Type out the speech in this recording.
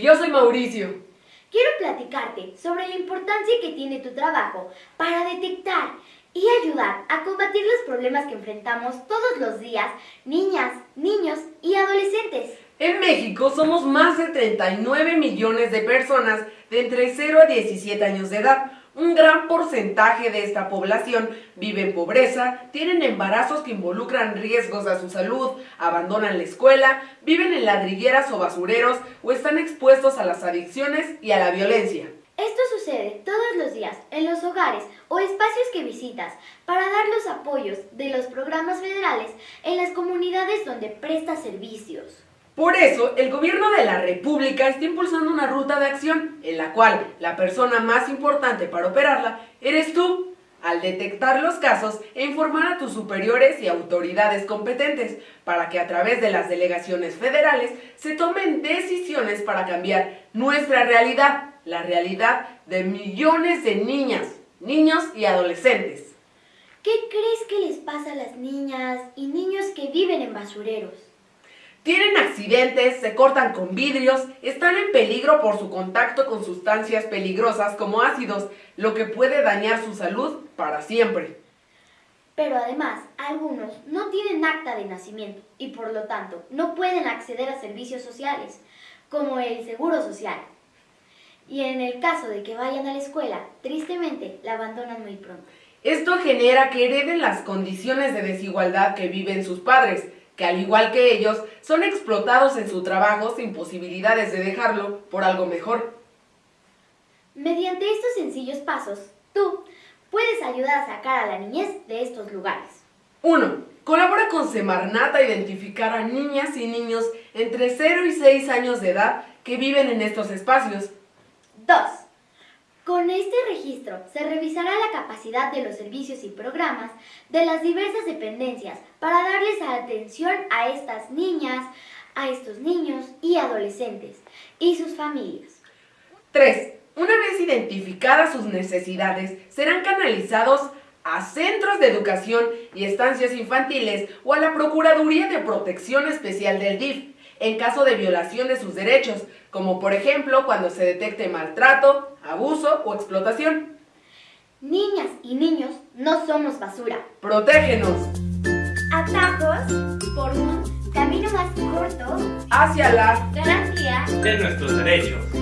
yo soy Mauricio. Quiero platicarte sobre la importancia que tiene tu trabajo para detectar y ayudar a combatir los problemas que enfrentamos todos los días, niñas, niños y adolescentes. En México somos más de 39 millones de personas de entre 0 a 17 años de edad. Un gran porcentaje de esta población vive en pobreza, tienen embarazos que involucran riesgos a su salud, abandonan la escuela, viven en ladrilleras o basureros o están expuestos a las adicciones y a la violencia. Esto sucede todos los días en los hogares o espacios que visitas para dar los apoyos de los programas federales en las comunidades donde presta servicios. Por eso, el gobierno de la República está impulsando una ruta de acción en la cual la persona más importante para operarla eres tú, al detectar los casos e informar a tus superiores y autoridades competentes para que a través de las delegaciones federales se tomen decisiones para cambiar nuestra realidad, la realidad de millones de niñas, niños y adolescentes. ¿Qué crees que les pasa a las niñas y niños que viven en basureros? Tienen accidentes, se cortan con vidrios, están en peligro por su contacto con sustancias peligrosas como ácidos, lo que puede dañar su salud para siempre. Pero además, algunos no tienen acta de nacimiento y por lo tanto no pueden acceder a servicios sociales, como el seguro social. Y en el caso de que vayan a la escuela, tristemente la abandonan muy pronto. Esto genera que hereden las condiciones de desigualdad que viven sus padres, que al igual que ellos, son explotados en su trabajo sin posibilidades de dejarlo por algo mejor. Mediante estos sencillos pasos, tú puedes ayudar a sacar a la niñez de estos lugares. 1. Colabora con Semarnat a identificar a niñas y niños entre 0 y 6 años de edad que viven en estos espacios. 2. Con este registro se revisará la capacidad de los servicios y programas de las diversas dependencias para darles atención a estas niñas, a estos niños y adolescentes y sus familias. 3. Una vez identificadas sus necesidades, serán canalizados a centros de educación y estancias infantiles o a la Procuraduría de Protección Especial del DIF en caso de violación de sus derechos, como por ejemplo cuando se detecte maltrato, abuso o explotación. Niñas y niños no somos basura. Protégenos. Atajos por un camino más corto hacia la garantía de nuestros derechos.